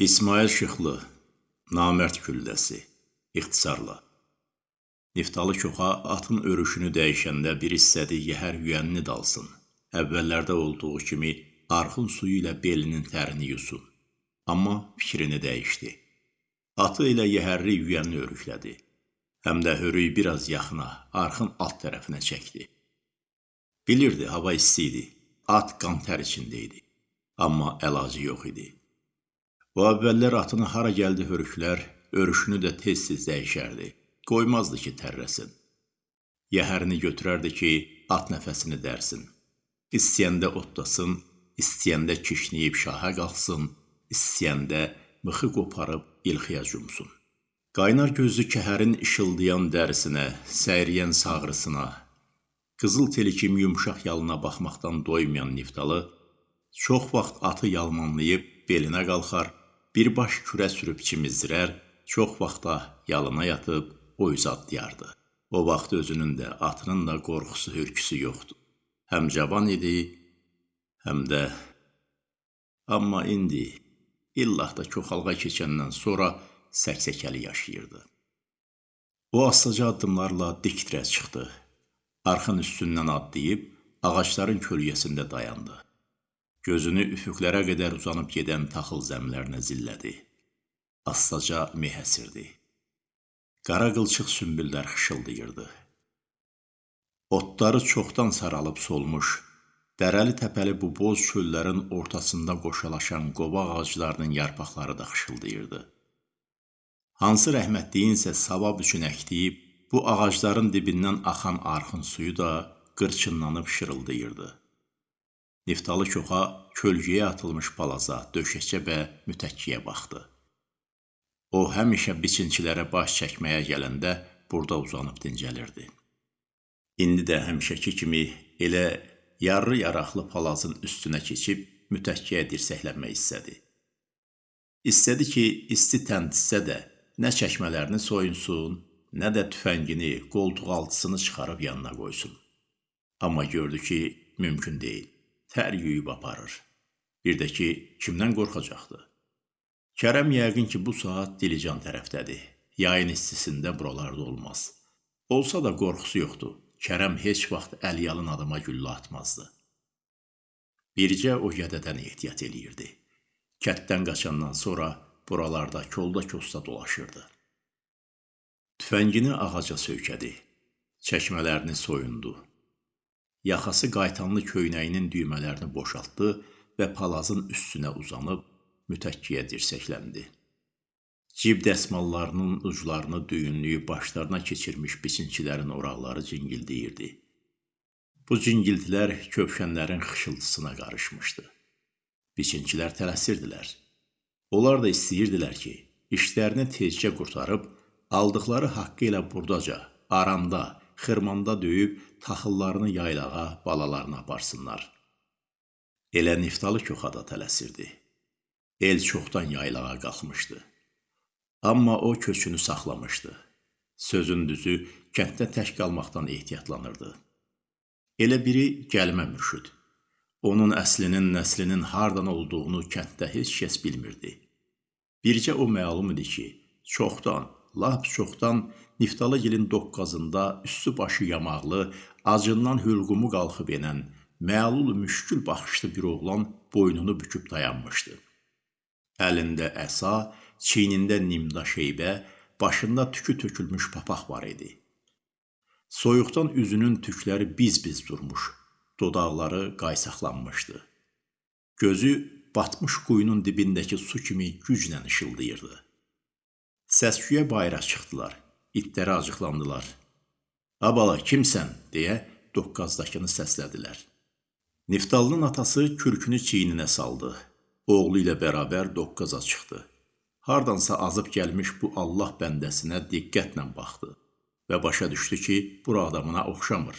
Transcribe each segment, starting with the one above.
İsmail Şıxlı, Namərd gülləsi, ixtisarla. Niftalı Koxa atın örüşünü dəyişəndə bir hissədi yəhər yüyənini dalsın. Əvvəllərdə olduğu kimi arxın suyu ilə belinin tərini yusun. Amma fikrini dəyişdi. Atı ilə yəhərli yüyənini örüklədi. Həm də hörüyü biraz yaxına, arxın alt tərəfinə çəkdi. Bilirdi, hava isti idi. At qan tər içində idi. Amma əlacı yox idi. O əvvəllər atını hara gəldi hörüklər, örüşünü də tez-tez dəyişərdi. Qoymazdı ki, tərrəsin. Yəhərini götürərdi ki, at nəfəsini dərsin. İstəyəndə otlasın, istəyəndə kişniyib şaha qalxsın, istəyəndə mıxı qoparıb ilxiyə cumsun. Qaynar gözlü kəhərin işıldayan dərisinə, səyriyən sağrısına, qızıl teli kimi yumşaq yalına baxmaqdan doymayan niftalı, çox vaxt atı yalmanlayıb belinə qalxar, bir baş kürə sürüb çimizdirər, çox vaxta yalına yatıb o üz atlayardı. O vaxt özünün də, atının da qorxusu, hürküsü yoxdu. Həm cavan idi, həm də... Amma indi, illah da çoxalğa keçəndən sonra səksəkəli yaşayırdı. O astaca addımlarla dik dirəz çıxdı. Arxın üstündən adlayıb ağacların kölgəsində dayandı. Gözünü üfüqlərə qədər uzanıb gedən taxıl zəmlərinə zillədi. Astaca meh əsirdi. Qara qılçıq sümbüllər xışıldayırdı. Otları çoxdan saralıb solmuş, dərəli təpəli bu boz çöllərin ortasında qoşalaşan qovaq ağaclarının yarpaqları da xışıldayırdı. Hansı rəhmətdiyinsə savab üçün əkdiyib, bu ağacların dibindən axan arxın suyu da qırçınlanıb şırıldayırdı. Niftalı koxa kölgəyə atılmış balaza, döşəkçə və mütəkkiyə baxdı. O həmişə biçinçilərə baş çəkməyə gələndə burada uzanıb dincəlirdi. İndi də həmişəki kimi elə yarı yaraqlı palazın üstünə keçib mütəkkiyə dirsəklənmək istədi. İstədi ki, isti təntizsə də nə çəkmələrini soyunsun, nə də tüfəngini, qoltuq altısını çıxarıb yanına qoysun. Amma gördü ki, mümkün deyil tər yuyub aparır. Bir də ki, kimdən qorxacaqdı? Kərəm yəqin ki, bu saat Dilican tərəfdədir. Yayın istisində buralarda olmaz. Olsa da qorxusu yoxdur. Kərəm heç vaxt əlyalın adama güllə atmazdı. Bircə o gədədən ehtiyat eləyirdi. Kətdən qaçandan sonra buralarda kolda kosta dolaşırdı. Tüfəngini ağaca söykədi. Çəkmələrini soyundu. Yaxası qaytanlı köynəyinin düymələrini boşaltdı və palazın üstünə uzanıb mütəkkiyə dirsəkləndi. Cib dəsmallarının uclarını düyünlüyü başlarına keçirmiş biçinçilərin oraqları cingildəyirdi. Bu cingiltilər köpkənlərin xışıltısına qarışmışdı. Biçinçilər tələsirdilər. Onlar da istəyirdilər ki, işlərini tezcə qurtarıb, aldıqları haqqı ilə burdaca, aranda, xırmanda döyüb taxıllarını yaylağa, balalarına aparsınlar. Elə Niftalı köxada tələsirdi. El çoxdan yaylağa qalxmışdı. Amma o köçünü saxlamışdı. Sözün düzü, kənddə tək qalmaqdan ehtiyatlanırdı. Elə biri gəlmə mürşüd. Onun əslinin, nəslinin hardan olduğunu kənddə heç kəs bilmirdi. Bircə o məlum idi ki, çoxdan, lap çoxdan Niftalıgilin doqqazında üstü başı yamaqlı, acından hülqumu qalxıb enən, məlul müşkül baxışlı bir oğlan boynunu büküb dayanmışdı. Əlində əsa, çiynində nimda şeybə, başında tükü tökülmüş papaq var idi. Soyuqdan üzünün tükləri biz-biz durmuş, dodaqları qaysaqlanmışdı. Gözü batmış quyunun dibindəki su kimi güclə işıldayırdı. Səsküyə bayıra çıxdılar. İtləri acıqlandılar. Abala, kimsən? deyə doqqazdakını səslədilər. Niftalının atası kürkünü çiyninə saldı. Oğlu ilə bərabər doqqaza çıxdı. Hardansa azıb gəlmiş bu Allah bəndəsinə diqqətlə baxdı və başa düşdü ki, bura adamına oxşamır.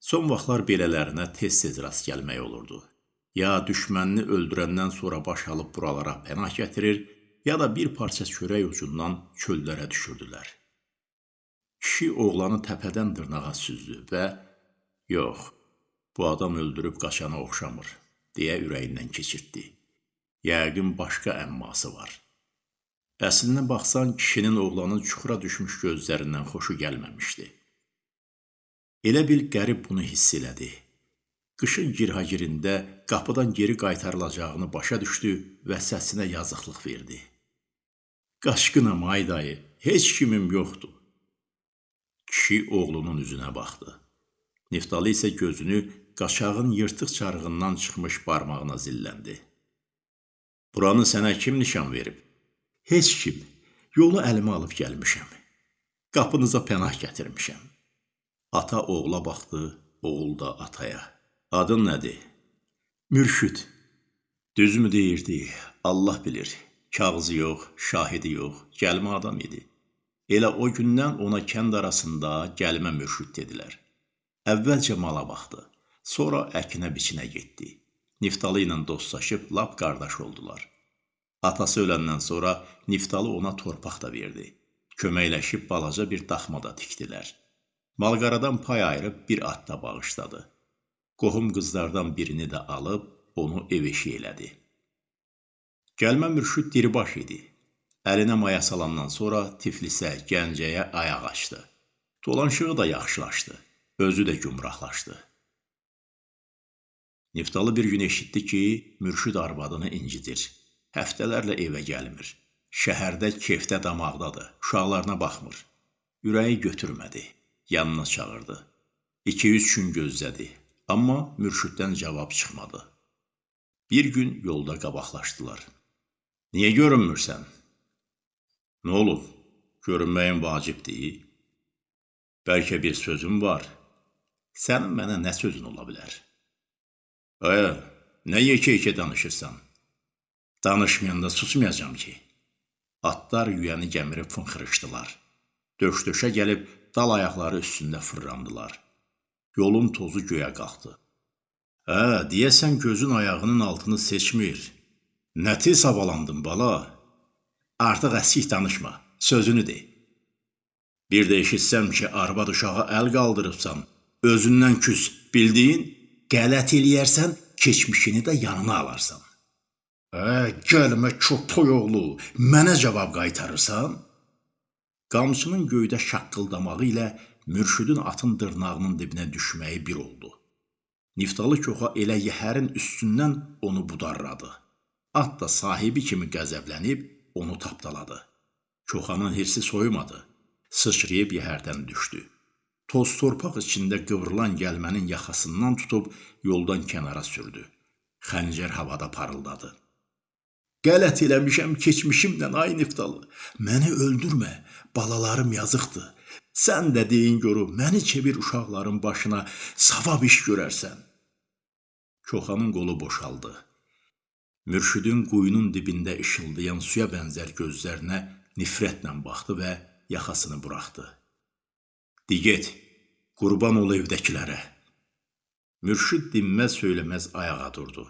Son vaxtlar belələrinə tez-tez rast gəlmək olurdu. Ya düşmənini öldürəndən sonra baş alıb buralara pənah gətirir, ya da bir parça çörək ucundan çöllərə düşürdülər. Kişi oğlanı təpədən dırnağa süzdü və yox, bu adam öldürüb qaçana oxşamır, deyə ürəyindən keçirtdi. Yəqin başqa əmması var. Əslinə baxsan, kişinin oğlanın çuxura düşmüş gözlərindən xoşu gəlməmişdi. Elə bil qərib bunu hiss elədi. Qışın girhagirində qapıdan geri qaytarılacağını başa düşdü və səsinə yazıqlıq verdi. Qaşqınam ay dayı, heç kimim yoxdur. Kişi oğlunun üzünə baxdı. Niftalı isə gözünü qaşağın yırtıq çarığından çıxmış barmağına zilləndi. Buranı sənə kim nişan verib? Heç kim. Yolu əlimə alıb gəlmişəm. Qapınıza pənah gətirmişəm. Ata oğula baxdı, oğul da ataya. Adın nədir? Mürşüd. Düzmü deyirdi? Allah bilir. Kağızı yox, şahidi yox, gəlmə adam idi. Elə o gündən ona kənd arasında gəlmə mürşüd dedilər. Əvvəlcə mala baxdı, sonra əkinə-biçinə getdi. Niftalı ilə dostlaşıb lap qardaş oldular. Atası öləndən sonra Niftalı ona torpaq da verdi. Köməkləşib balaca bir daxma da tikdilər. Malqaradan pay ayırıb bir at da bağışladı. Qohum qızlardan birini də alıb onu ev eşi elədi. Gəlmə mürşid diribaş idi. Əlinə maya salandan sonra Tiflisə, Gəncəyə ayaq açdı. Dolanışığı da yaxşılaşdı. Özü də gümrahlaşdı. Niftalı bir gün eşitdi ki, mürşid arvadını incidir. Həftələrlə evə gəlmir. Şəhərdə kefdə damaqdadır, uşaqlarına baxmır. Ürəyi götürmədi, yanına çağırdı. 2-3 gün gözlədi, amma mürşiddən cavab çıxmadı. Bir gün yolda qabaqlaşdılar. Niyə görünmürsən? Nə olub? Görünməyin vacibdir. Bəlkə bir sözüm var. Sənin mənə nə sözün ola bilər? Ayə, nə yekə-yekə danışırsan? Danışmayanda susmayacam ki. Atlar yüyəni gəmirib fınxırışdılar. Döş-döşə gəlib dal ayaqları üstündə fırrandılar. Yolun tozu göyə qalxdı. Hə, deyəsən gözün ayağının altını seçmir. Nə tez havalandın bala? Artıq əskik danışma, sözünü de. Bir də eşitsəm ki, arvad uşağa əl qaldırıbsan, özündən küs, bildiyin, qələt eləyərsən, keçmişini də yanına alarsan. Ə, gəlmə köpək oğlu, mənə cavab qaytarırsan? Qamçının göydə şaqqıldamağı ilə mürşüdün atın dırnağının dibinə düşməyi bir oldu. Niftalı koxa elə yəhərin üstündən onu budarladı. At da sahibi kimi qəzəblənib onu tapdaladı. Koxanın hirsi soyumadı. Sıçrayıb yəhərdən düşdü. Toz torpaq içində qıvrılan gəlmənin yaxasından tutub yoldan kənara sürdü. Xəncər havada parıldadı. Qələt eləmişəm keçmişimlə ay Niftalı. Məni öldürmə, balalarım yazıqdır. Sən də deyin görüm, məni çevir uşaqların başına, savab iş görərsən. Koxanın qolu boşaldı. Mürşidin quyunun dibində işıldayan suya bənzər gözlərinə nifrətlə baxdı və yaxasını buraxdı. Di get, qurban ol evdəkilərə. Mürşid dinməz söyləməz ayağa durdu.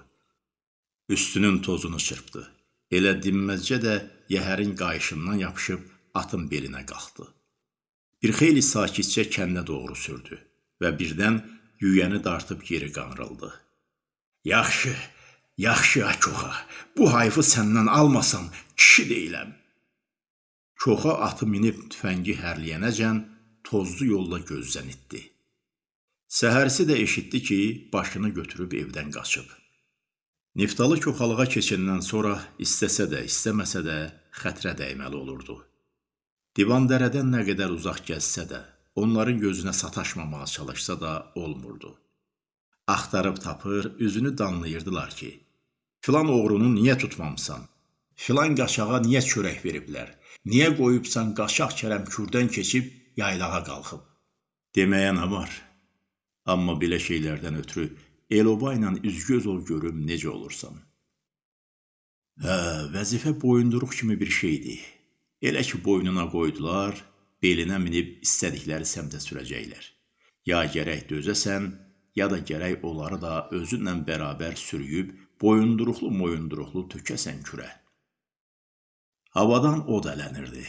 Üstünün tozunu çırpdı. Elə dinməzcə də yəhərin qayışından yapışıb atın belinə qalxdı. Bir xeyli sakitcə kəndə doğru sürdü və birdən yüyəni dartıb geri qanrıldı. Yaxşı, yaxşı Akoxa, bu hayfı səndən almasam kişi deyiləm. Koxa atı minib tüfəngi hərləyənəcən tozlu yolla gözdən itdi. Səhərsi də eşitdi ki, başını götürüb evdən qaçıb. Niftalı köxalığa keçəndən sonra istəsə də, istəməsə də xətrə dəyməli olurdu. Divan dərədən nə qədər uzaq gəzsə də, onların gözünə sataşmamağa çalışsa da olmurdu. Axtarıb tapır, üzünü danlayırdılar ki, filan oğrunu niyə tutmamısan? Filan qaşağa niyə çörək veriblər? Niyə qoyubsan qaşaq kərəm kürdən keçib yaylağa qalxıb? Deməyə nə var? Amma belə şeylərdən ötürü Eloba ilə üzgöz ol görüm necə olursan. Hə, vəzifə boyunduruq kimi bir şeydir. Elə ki boynuna qoydular, belinə minib istədikləri səmtə sürəcəklər. Ya gərək dözəsən, ya da gərək onları da özünlə bərabər sürüyüb boyunduruqlu moyunduruqlu tökəsən kürə. Havadan od ələnirdi.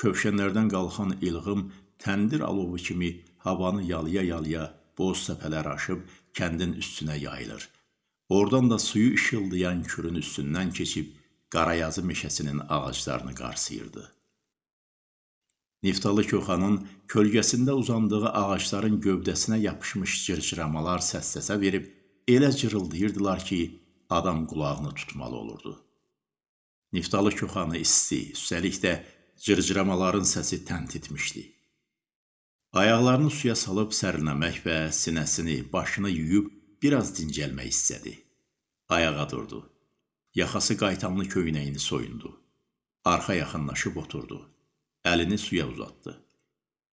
Kövşənlərdən qalxan ilğım təndir alovu kimi havanı yalaya-yalaya boz səpələr aşıb kəndin üstünə yayılır. Oradan da suyu işıldayan kürün üstündən keçib Qarayazı meşəsinin ağaclarını qarsayırdı. Niftalı koxanın kölgəsində uzandığı ağacların gövdəsinə yapışmış cırcıramalar səs-səsə verib elə cırıldayırdılar ki, adam qulağını tutmalı olurdu. Niftalı koxanı isti, üstəlik də cırcıramaların səsi təntitmişdi. Ayaqlarını suya salıb sərinləmək və sinəsini, başını yuyub biraz dincəlmək istədi. Ayağa durdu. Yaxası qaytanlı köynəyini soyundu. Arxa yaxınlaşıb oturdu. Əlini suya uzatdı.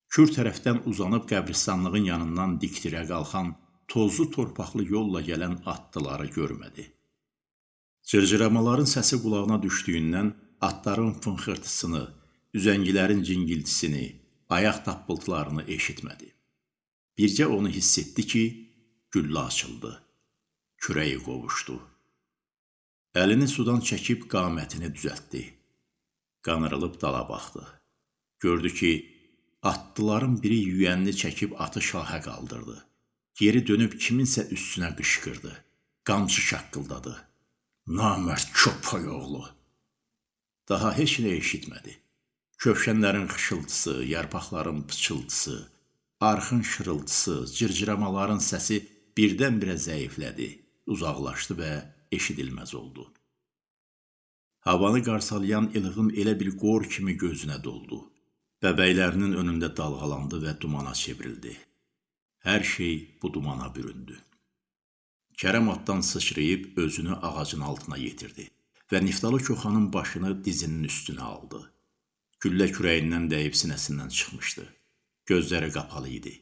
Kür tərəfdən uzanıb qəbristanlığın yanından dikdirə qalxan, tozlu torpaqlı yolla gələn atlıları görmədi. Cırcıramaların səsi qulağına düşdüyündən atların fınxırtısını, üzəngilərin cingiltisini, ayaq tappıltılarını eşitmədi. Bircə onu hiss etdi ki, güllə açıldı. Kürəyi qovuşdu. Əlini sudan çəkib qamətini düzəltdi. Qanırılıb dala baxdı. Gördü ki, atlıların biri yüyənini çəkib atı şahə qaldırdı. Geri dönüb kiminsə üstünə qışqırdı. Qamçı şaqqıldadı. Namərd köpək oğlu. Daha heç nə eşitmədi. Kövşənlərin xışıltısı, yarpaqların pıçıltısı, arxın şırıltısı, cırcıramaların səsi birdən-birə zəiflədi, uzaqlaşdı və eşidilməz oldu. Havanı qarsalayan ilğim elə bir qor kimi gözünə doldu. Bəbəklərinin önündə dalğalandı və dumana çevrildi. Hər şey bu dumana büründü. Kərəm atdan sıçrayıb özünü ağacın altına yetirdi və Niftalı Koxanın başını dizinin üstünə aldı. Güllə kürəyindən dəyib sinəsindən çıxmışdı. Gözləri qapalı idi.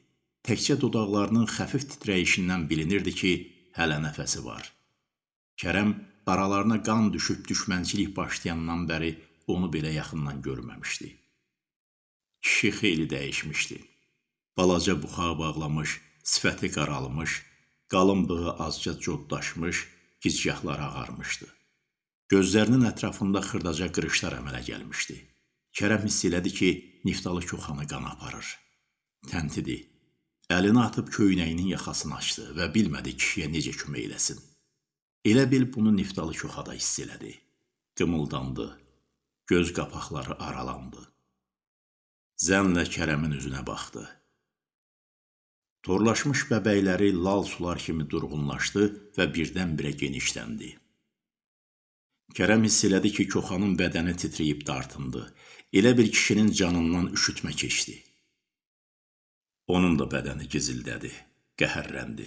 Təkcə dodaqlarının xəfif titrəyişindən bilinirdi ki, hələ nəfəsi var. Kərəm aralarına qan düşüb düşmənçilik başlayandan bəri onu belə yaxından görməmişdi. Kişi xeyli dəyişmişdi. Balaca buxağa bağlamış, sifəti qaralmış, qalın bığı azca coddaşmış, gicgahları ağarmışdı. Gözlərinin ətrafında xırdaca qırışlar əmələ gəlmişdi. Kərəm hiss elədi ki, Niftalı koxanı qan aparır. Təntidi. Əlini atıb köynəyinin yaxasını açdı və bilmədi kişiyə necə kömək eləsin. Elə bil bunu Niftalı Koxada hiss elədi. Qımıldandı. Göz qapaqları aralandı. Zənlə Kərəmin üzünə baxdı. Torlaşmış bəbəkləri lal sular kimi durğunlaşdı və birdən-birə genişləndi. Kərəm hiss elədi ki, Koxanın bədəni titrəyib dartındı. Elə bir kişinin canından üşütmə keçdi. Onun da bədəni gizildədi, qəhərləndi.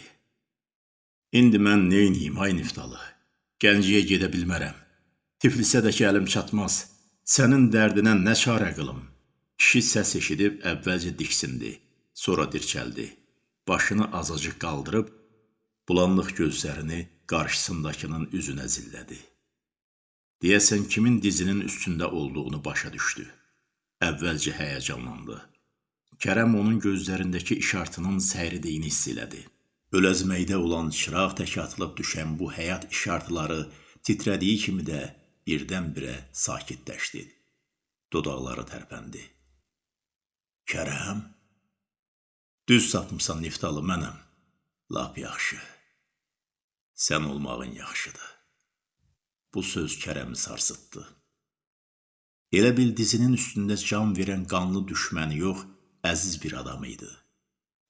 İndi mən neyniyim, ay Niftalı? Gənciyə gedə bilmərəm. Tiflisə də ki, əlim çatmaz. Sənin dərdinə nə çarə qılım? Kişi səs eşidib əvvəlcə diksindi, sonra dirçəldi. Başını azacıq qaldırıb, bulanlıq gözlərini qarşısındakının üzünə zillədi. Deyəsən kimin dizinin üstündə olduğunu başa düşdü. Əvvəlcə həyəcanlandı. Kərəm onun gözlərindəki işartının səyridiyini hiss elədi. Öləzməkdə olan çıraq tək atılıb düşən bu həyat işartıları titrədiyi kimi də birdən-birə sakitləşdi. Dodaqları tərpəndi. Kərəm, düz sapmısan Niftalı mənəm. Lap yaxşı. Sən olmağın yaxşıdır. Bu söz Kərəmi sarsıtdı. Elə bil dizinin üstündə can verən qanlı düşməni yox, əziz bir adam idi.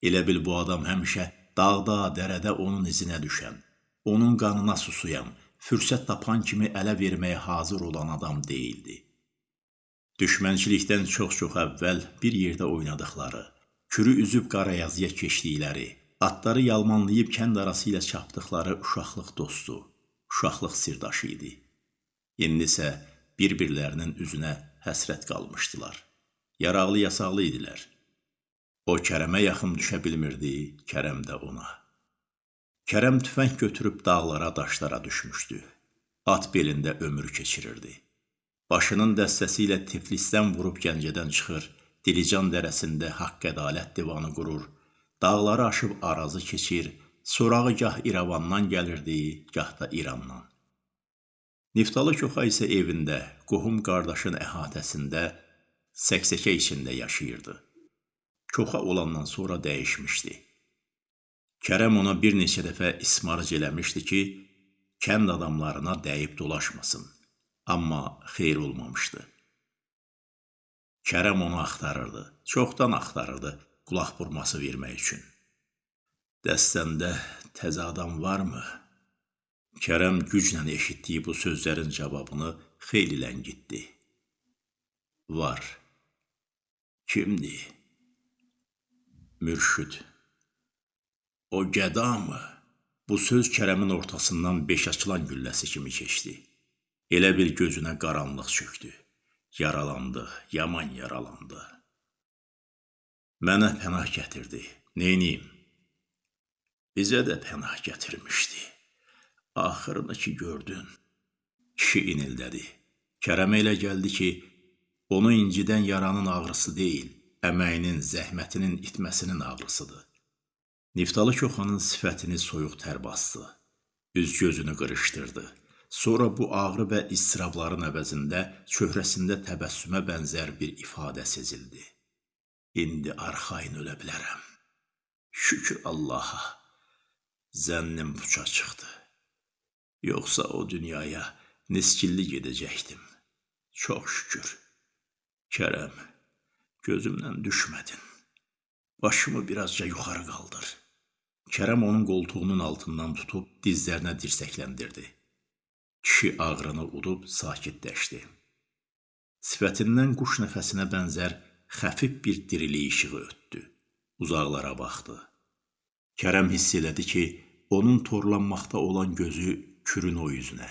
Elə bil bu adam həmişə dağda, dərədə onun izinə düşən, onun qanına susuyan, fürsət tapan kimi ələ verməyə hazır olan adam deyildi. Düşmənçilikdən çox-çox əvvəl bir yerdə oynadıqları, kürü üzüb qarayazıya keçdikləri, atları yalmanlayıb kənd arası ilə çapdıqları uşaqlıq dostu, uşaqlıq sirdaşı idi. İndi isə bir-birlərinin üzünə həsrət qalmışdılar. Yaraqlı yasaqlı idilər. O Kərəmə yaxın düşə bilmirdi, Kərəm də ona. Kərəm tüfəng götürüb dağlara, daşlara düşmüşdü. At belində ömür keçirirdi. Başının dəstəsi ilə Tiflisdən vurub Gəncədən çıxır, Dilican dərəsində haqq-ədalət divanı qurur, dağları aşıb arazı keçir, sorağı gah İrəvandan gəlirdi, gah da İrandan. Niftalı Koxa isə evində, qohum qardaşın əhatəsində, səksəkə içində yaşayırdı. Koxa olandan sonra dəyişmişdi. Kərəm ona bir neçə dəfə ismarc eləmişdi ki, kənd adamlarına dəyib dolaşmasın. Amma xeyir olmamışdı. Kərəm onu axtarırdı. Çoxdan axtarırdı qulaq vurması vermək üçün. Dəstəndə təzə adam varmı? Kərəm güclə eşitdiyi bu sözlərin cavabını xeyli ləngitdi. Var. Kimdir? Mürşüd. O gəda mı? Bu söz Kərəmin ortasından beş açılan gülləsi kimi keçdi. Elə bil gözünə qaranlıq çökdü. Yaralandı, yaman yaralandı. Mənə pənah gətirdi. Neyniyim? Bizə də pənah gətirmişdi. Axırını ki gördün. Kişi inildədi. Kərəmə elə gəldi ki, onu incidən yaranın ağrısı deyil, əməyinin, zəhmətinin itməsinin ağrısıdır. Niftalı Koxanın sifətini soyuq tər bastı. Üz gözünü qırışdırdı. Sonra bu ağrı və istirabların əvəzində çöhrəsində təbəssümə bənzər bir ifadə sezildi. İndi arxayın ölə bilərəm. Şükür Allaha. Zənnim puça çıxdı. Yoxsa o dünyaya niskilli gedəcəkdim. Çox şükür. Kərəm, gözümdən düşmədin. Başımı birazca yuxarı qaldır. Kərəm onun qoltuğunun altından tutub dizlərinə dirsəkləndirdi. Kişi ağrını udub sakitləşdi. Sifətindən quş nəfəsinə bənzər xəfif bir dirilik işığı ötdü. Uzaqlara baxdı. Kərəm hiss elədi ki, onun torlanmaqda olan gözü kürün o üzünə.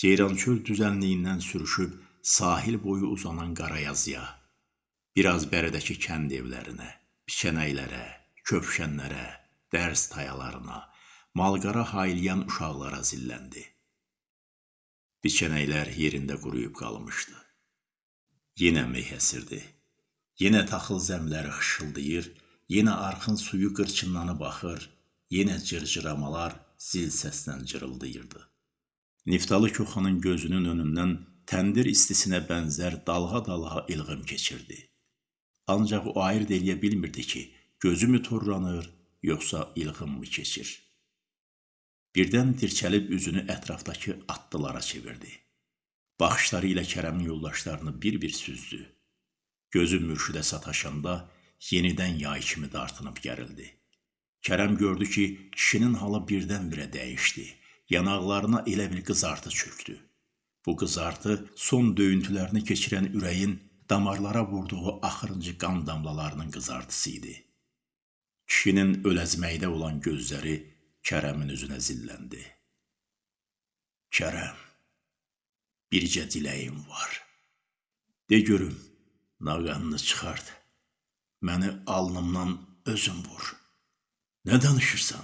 Ceyrançöl düzənliyindən sürüşüb sahil boyu uzanan qarayazıya, biraz bərədəki kənd evlərinə, biçənəklərə, köpşənlərə, dərs tayalarına, malqara haylayan uşaqlara zilləndi. Biçənəklər yerində quruyub qalmışdı. Yenə meh əsirdi. Yenə taxıl zəmləri xışıldayır, yenə arxın suyu qırçınlanıb baxır, yenə cırcıramalar zil səslə cırıldayırdı. Niftalı Koxanın gözünün önündən təndir istisinə bənzər dalğa-dalğa ilğim keçirdi. Ancaq o ayırt eləyə bilmirdi ki, gözü mü torlanır, yoxsa ilğim mı keçir. Birdən dirçəlib üzünü ətrafdakı atlılara çevirdi. Baxışları ilə Kərəmin yoldaşlarını bir-bir süzdü. Gözü mürşidə sataşanda yenidən yay kimi dartınıb gərildi. Kərəm gördü ki, kişinin halı birdən-birə dəyişdi. Yanaqlarına elə bir qızartı çöktü. Bu qızartı son döyüntülərini keçirən ürəyin damarlara vurduğu axırıncı qan damlalarının qızartısı idi. Kişinin öləzməkdə olan gözləri Kərəmin üzünə zilləndi. Kərəm, bircə diləyim var. De görüm, nağanını çıxart. Məni alnımdan özün vur. Nə danışırsan?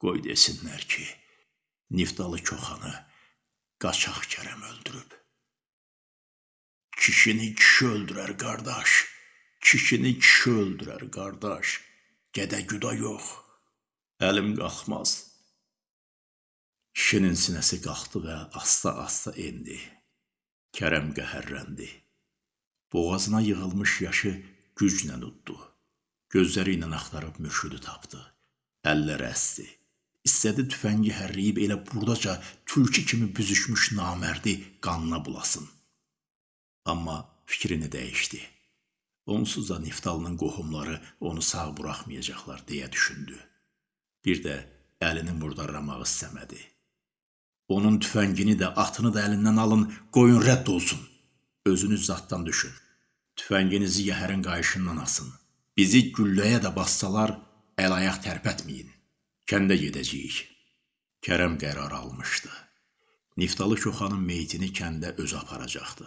Qoy desinlər ki, Niftalı Koxanı qaçaq Kərəm öldürüb. Kişini kişi öldürər qardaş. Kişini kişi öldürər qardaş. Gədə güda yox. Əlim qalxmaz. Kişinin sinəsi qalxdı və asta-asta endi. Kərəm qəhərləndi. Boğazına yığılmış yaşı güclə uddu. Gözləri ilə axtarıb mürşüdü tapdı. Əlləri əsdi. İstədi tüfəngi hərləyib elə burdaca tülkü kimi büzüşmüş namərdi qanına bulasın. Amma fikrini dəyişdi. Onsuz da Niftalının qohumları onu sağ buraxmayacaqlar deyə düşündü. Bir də əlini murdarlamağı istəmədi. Onun tüfəngini də, atını da əlindən alın, qoyun rədd olsun. Özünüz zaddan düşün. Tüfənginizi yəhərin qayışından asın. Bizi gülləyə də bassalar, əl-ayaq tərpətməyin. Kəndə gedəcəyik. Kərəm qərar almışdı. Niftalı Koxanın meyitini kəndə öz aparacaqdı.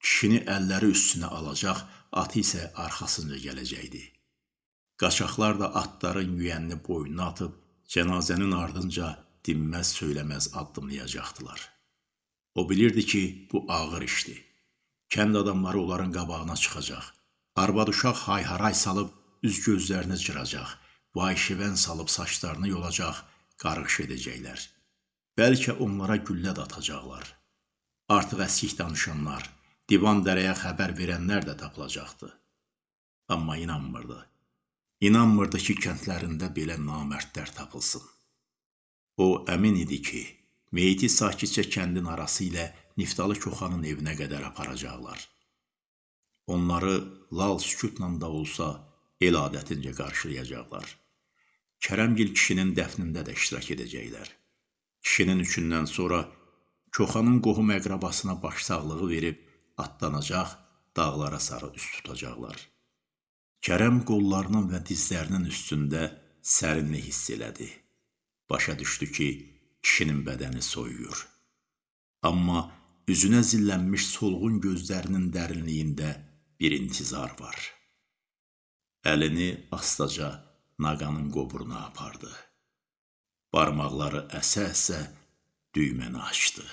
Kişini əlləri üstünə alacaq, atı isə arxasınca gələcəkdi. Qaçaqlar da atların yüyənini boynuna atıb, cənazənin ardınca dinməz söyləməz addımlayacaqdılar. O bilirdi ki, bu ağır işdir. Kənd adamları onların qabağına çıxacaq. Arvad uşaq hay-haray salıb üz gözlərini cıracaq vay-şivən salıb saçlarını yolacaq, qarğış edəcəklər. Bəlkə onlara güllə də atacaqlar. Artıq əskik danışanlar, divan dərəyə xəbər verənlər də tapılacaqdı. Amma inanmırdı. İnanmırdı ki, kəndlərində belə namərdlər tapılsın. O əmin idi ki, meyiti sakitcə kəndin arası ilə Niftalı Koxanın evinə qədər aparacaqlar. Onları lal sükutla da olsa el adətincə qarşılayacaqlar. Kərəmgil kişinin dəfnində də iştirak edəcəklər. Kişinin üçündən sonra Koxanın qohum əqrabasına başsağlığı verib atlanacaq, dağlara sarı üst tutacaqlar. Kərəm qollarının və dizlərinin üstündə sərinlik hiss elədi. Başa düşdü ki, kişinin bədəni soyuyur. Amma üzünə zillənmiş solğun gözlərinin dərinliyində bir intizar var. Əlini astaca naqanın qoburuna apardı. Barmaqları əsə-əsə düyməni açdı.